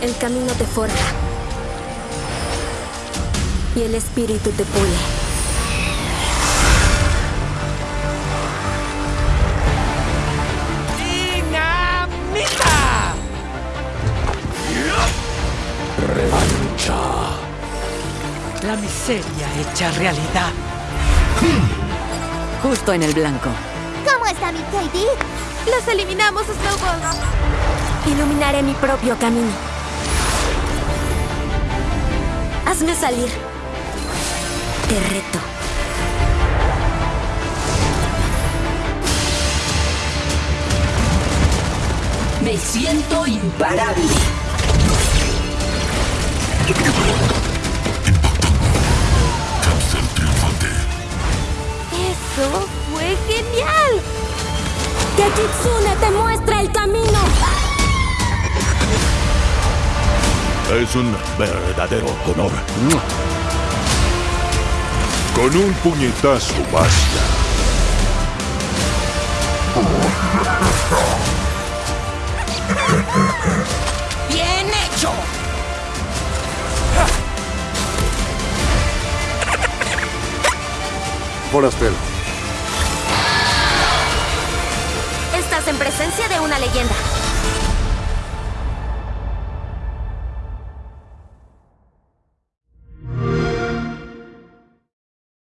El camino te forja. Y el espíritu te pule. ¡Dinamita! Revancha. La miseria hecha realidad. Justo en el blanco. ¿Cómo está mi Katie? ¡Los eliminamos, Snowballs! Iluminaré mi propio camino. Hazme salir. Te reto. Me siento imparable. Cáncer triunfante. ¡Eso fue genial! ¡Que Kitsune te muestra el camino! Es un verdadero honor. Con un puñetazo basta. ¡Bien hecho! Forastero. Estás en presencia de una leyenda.